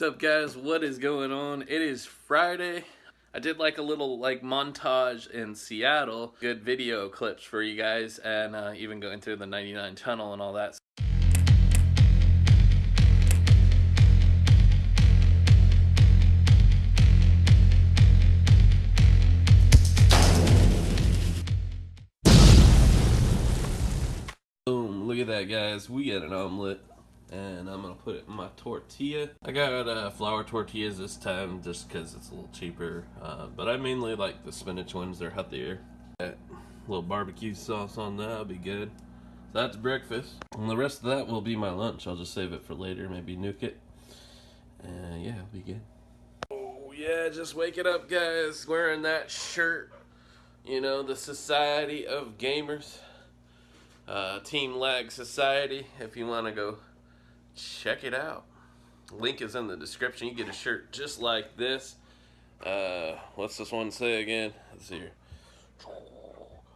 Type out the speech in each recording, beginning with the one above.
What's up guys? What is going on? It is Friday. I did like a little like montage in Seattle. Good video clips for you guys and uh, even going through the 99 tunnel and all that. Boom, look at that guys. We got an omelet and I'm gonna put it in my tortilla. I got uh, flour tortillas this time just because it's a little cheaper, uh, but I mainly like the spinach ones, they're healthier. That little barbecue sauce on that will be good. So that's breakfast. And the rest of that will be my lunch. I'll just save it for later, maybe nuke it. And yeah, it'll be good. Oh yeah, just waking up guys, wearing that shirt. You know, the Society of Gamers. Uh, Team Lag Society, if you want to go check it out. Link is in the description. You get a shirt just like this. Uh, what's this one say again? Let's see here.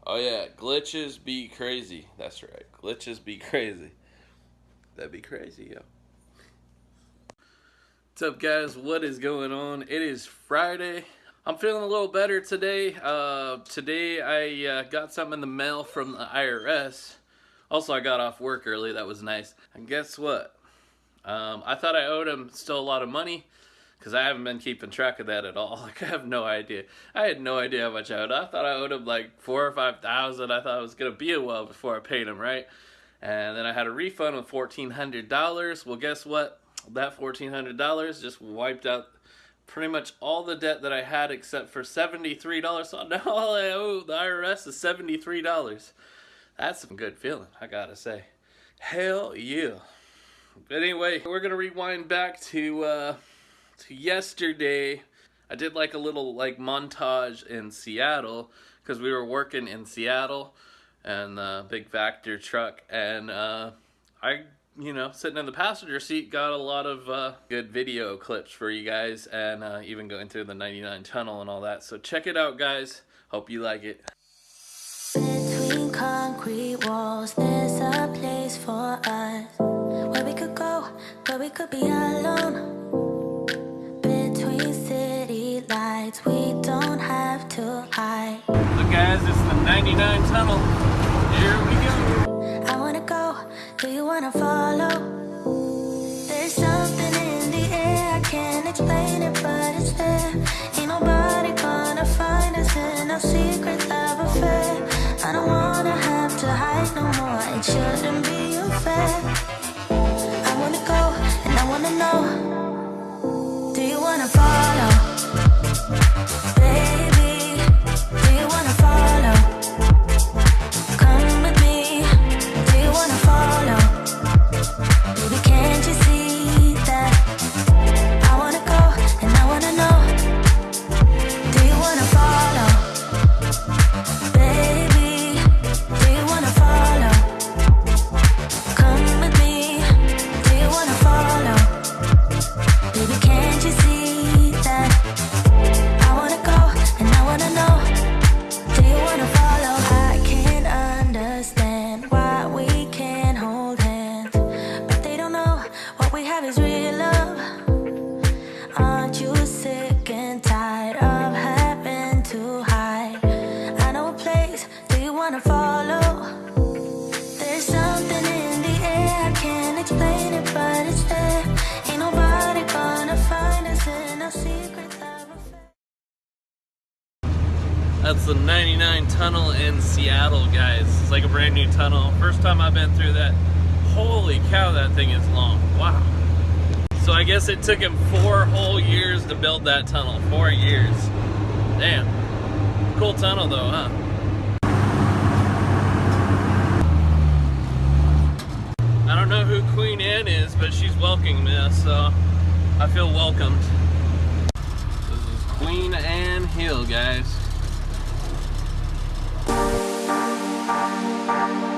Oh yeah, glitches be crazy. That's right. Glitches be crazy. That'd be crazy, yo. What's up, guys? What is going on? It is Friday. I'm feeling a little better today. Uh, today I uh, got something in the mail from the IRS. Also, I got off work early. That was nice. And guess what? Um, I thought I owed him still a lot of money because I haven't been keeping track of that at all. Like I have no idea. I had no idea how much I owed. I thought I owed him like four or five thousand. I thought it was gonna be a while before I paid him, right? And then I had a refund of fourteen hundred dollars. Well, guess what? That fourteen hundred dollars just wiped out pretty much all the debt that I had except for seventy-three dollars. So now all I owe the IRS is seventy-three dollars. That's some good feeling, I gotta say. Hell yeah. But anyway, we're gonna rewind back to uh, to yesterday. I did like a little like montage in Seattle because we were working in Seattle and uh, big Vactor truck, and uh, I, you know, sitting in the passenger seat, got a lot of uh, good video clips for you guys, and uh, even going through the 99 tunnel and all that. So check it out, guys. Hope you like it. Between concrete walls, there's a place for us could be alone. Between city lights, we don't have to hide. Look, guys, it's the 99 tunnel. Here we go. I wanna go, do you wanna follow? There's something in the air, I can't explain it, but it's there. Ain't nobody gonna find us in our secret love affair. I don't wanna have to hide no more, it shouldn't be unfair. Know. Do you wanna follow? Baby, That's the 99 tunnel in Seattle, guys. It's like a brand new tunnel. First time I've been through that. Holy cow, that thing is long. Wow. So I guess it took him four whole years to build that tunnel. Four years. Damn. Cool tunnel though, huh? I don't know who Queen Anne is, but she's welcoming us, so I feel welcomed. This is Queen Anne Hill, guys. What's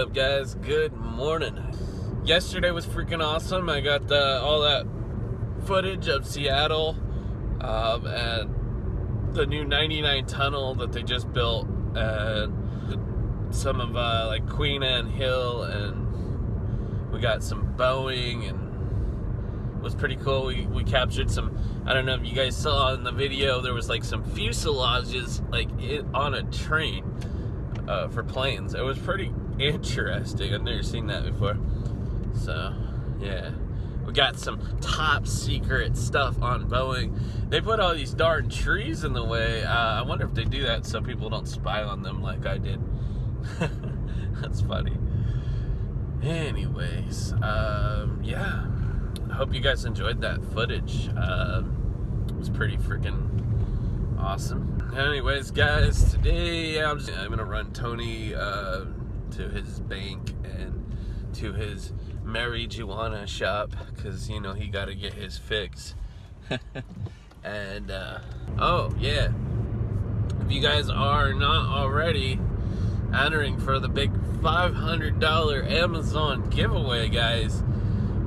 up, guys? Good morning. Yesterday was freaking awesome. I got the, all that footage of Seattle um, and the new 99 tunnel that they just built, and some of uh, like Queen Anne Hill, and we got some Boeing, and it was pretty cool. We, we captured some. I don't know if you guys saw in the video. There was like some fuselages like it, on a train uh, for planes. It was pretty interesting. I've never seen that before. So, yeah. We got some top secret stuff on Boeing. They put all these darn trees in the way. Uh, I wonder if they do that so people don't spy on them like I did. That's funny. Anyways, um, yeah. I hope you guys enjoyed that footage. Um, it was pretty freaking awesome. Anyways, guys, today I'm, just, I'm gonna run Tony uh, to his bank and to his marijuana shop because you know he got to get his fix. and uh, oh yeah, if you guys are not already entering for the big $500 Amazon giveaway, guys.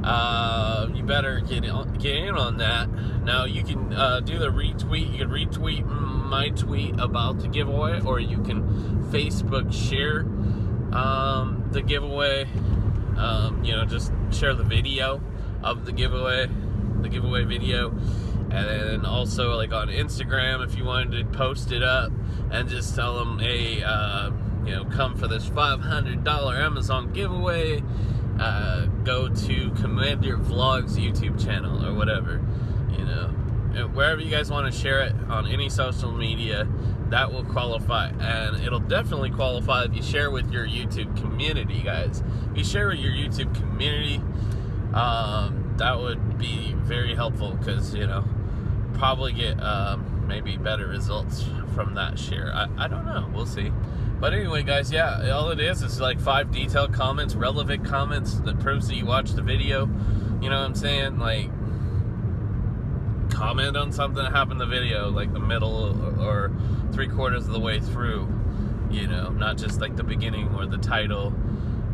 Uh, you better get in, get in on that. Now you can uh, do the retweet. You can retweet my tweet about the giveaway, or you can Facebook share um, the giveaway. Um, you know, just share the video of the giveaway, the giveaway video, and then also like on Instagram if you wanted to post it up and just tell them, hey, uh, you know, come for this $500 Amazon giveaway uh, go to Commander Vlogs YouTube channel or whatever, you know, wherever you guys want to share it on any social media, that will qualify, and it'll definitely qualify if you share with your YouTube community, guys. If you share with your YouTube community, um, that would be very helpful because you know, probably get um, maybe better results from that share. I, I don't know, we'll see. But anyway, guys, yeah, all it is is like five detailed comments, relevant comments that proves that you watched the video. You know what I'm saying? Like, comment on something that happened in the video, like the middle or, three quarters of the way through. You know, not just like the beginning or the title.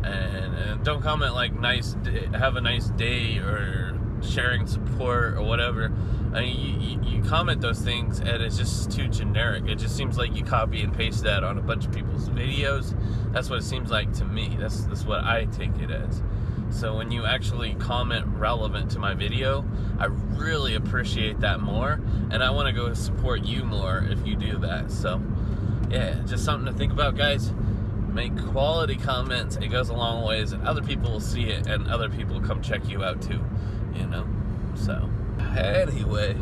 And, and don't comment like nice, have a nice day or sharing support or whatever. I mean, you, you, comment those things and it's just too generic. It just seems like you copy and paste that on a bunch of people's videos. That's what it seems like to me. That's that's what I take it as. So when you actually comment relevant to my video, I really appreciate that more, and I want to go support you more if you do that. So yeah, just something to think about, guys. Make quality comments. It goes a long ways, and other people will see it, and other people come check you out too. You know, so. Anyway,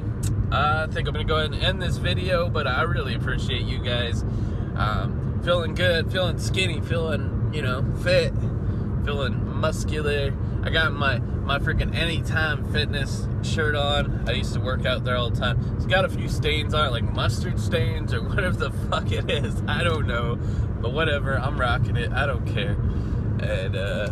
I think I'm gonna go ahead and end this video, but I really appreciate you guys. Um, feeling good, feeling skinny, feeling, you know, fit, feeling muscular. I got my, my freaking Anytime Fitness shirt on. I used to work out there all the time. It's got a few stains on it, like mustard stains or whatever the fuck it is. I don't know, but whatever, I'm rocking it. I don't care. And, uh,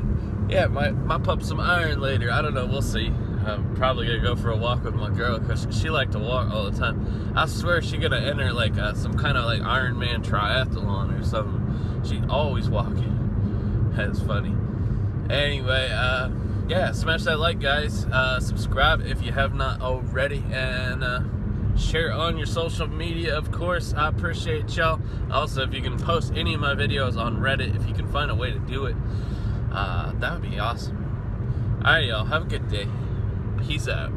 yeah, my, my pump some iron later. I don't know, we'll see. I'm probably gonna go for a walk with my girl because she liked to walk all the time. I swear she gonna enter like uh, some kind of like Ironman triathlon or something. She always walking. That's funny. Anyway, uh, yeah, smash that like, guys. Uh, subscribe if you have not already, and uh, share on your social media. Of course, I appreciate y'all. Also, if you can post any of my videos on Reddit, if you can find a way to do it, uh, that would be awesome. All right, y'all. Have a good day. Peace out.